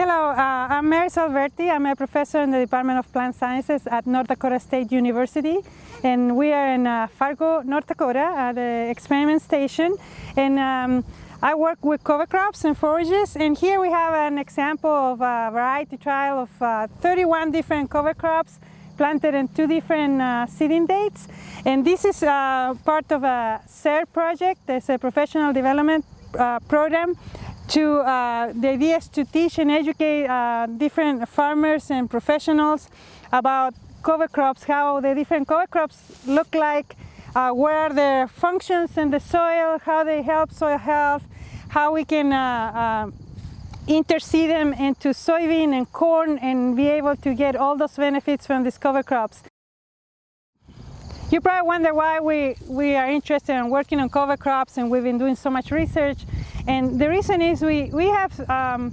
Hello, uh, I'm Marisol Berti. I'm a professor in the Department of Plant Sciences at North Dakota State University. And we are in uh, Fargo, North Dakota at the experiment station. And um, I work with cover crops and forages. And here we have an example of a variety trial of uh, 31 different cover crops planted in two different uh, seeding dates. And this is uh, part of a SARE project. It's a professional development uh, program to uh, the idea is to teach and educate uh, different farmers and professionals about cover crops, how the different cover crops look like, uh, what are their functions in the soil, how they help soil health, how we can uh, uh, interseed them into soybean and corn and be able to get all those benefits from these cover crops. You probably wonder why we, we are interested in working on cover crops and we've been doing so much research. And the reason is we, we have um,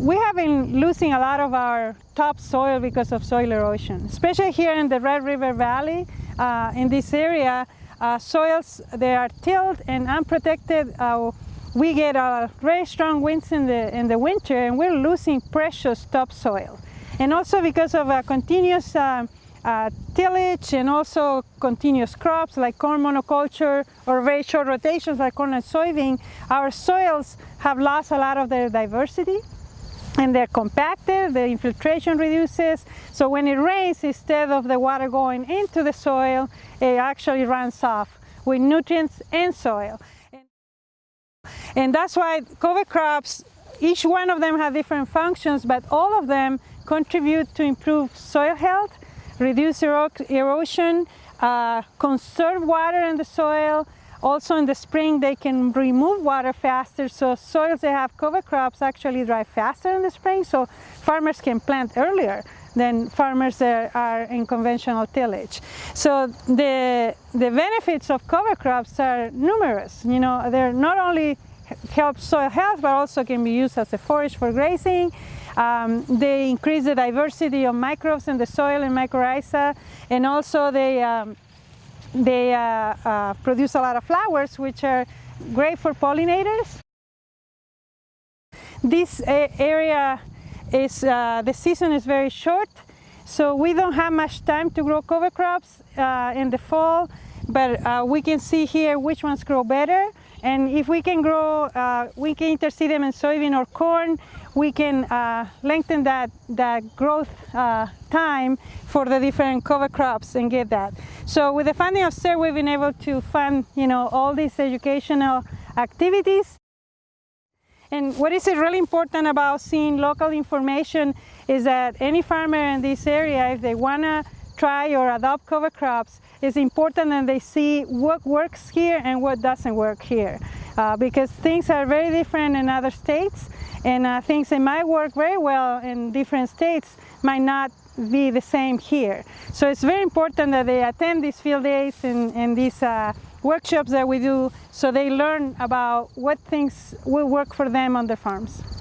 we have been losing a lot of our topsoil because of soil erosion, especially here in the Red River Valley. Uh, in this area, uh, soils, they are tilled and unprotected. Uh, we get very strong winds in the, in the winter and we're losing precious topsoil. And also because of a continuous uh, uh, tillage and also continuous crops like corn monoculture or very short rotations like corn and soybean, our soils have lost a lot of their diversity and they're compacted, the infiltration reduces, so when it rains, instead of the water going into the soil, it actually runs off with nutrients and soil. And that's why cover crops, each one of them have different functions, but all of them contribute to improve soil health reduce erosion, uh, conserve water in the soil. Also in the spring they can remove water faster so soils that have cover crops actually dry faster in the spring so farmers can plant earlier than farmers that are in conventional tillage. So the, the benefits of cover crops are numerous. You know, they're not only help soil health but also can be used as a forage for grazing um, they increase the diversity of microbes in the soil and mycorrhiza, and also they, um, they uh, uh, produce a lot of flowers, which are great for pollinators. This area is, uh, the season is very short, so we don't have much time to grow cover crops uh, in the fall, but uh, we can see here which ones grow better. And if we can grow, uh, we can interseed them in soybean or corn, we can uh, lengthen that, that growth uh, time for the different cover crops and get that. So with the funding of SARE, we've been able to fund, you know, all these educational activities. And what is really important about seeing local information is that any farmer in this area, if they want to try or adopt cover crops, it's important that they see what works here and what doesn't work here. Uh, because things are very different in other states and uh, things that might work very well in different states might not be the same here. So it's very important that they attend these field days and, and these uh, workshops that we do so they learn about what things will work for them on their farms.